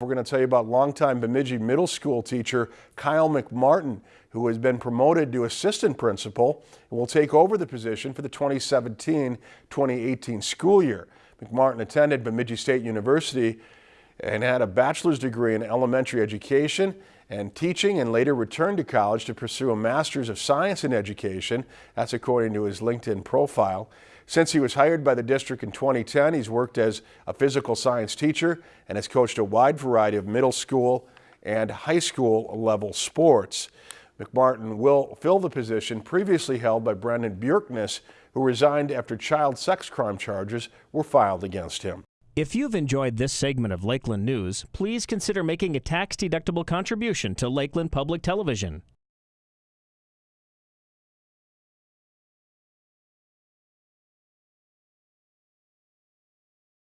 We're going to tell you about longtime Bemidji Middle School teacher Kyle McMartin, who has been promoted to assistant principal and will take over the position for the 2017-2018 school year. McMartin attended Bemidji State University and had a bachelor's degree in elementary education and teaching and later returned to college to pursue a master's of science in education. That's according to his LinkedIn profile. Since he was hired by the district in 2010, he's worked as a physical science teacher and has coached a wide variety of middle school and high school level sports. McMartin will fill the position previously held by Brendan Bjorkness, who resigned after child sex crime charges were filed against him. If you've enjoyed this segment of Lakeland News, please consider making a tax-deductible contribution to Lakeland Public Television.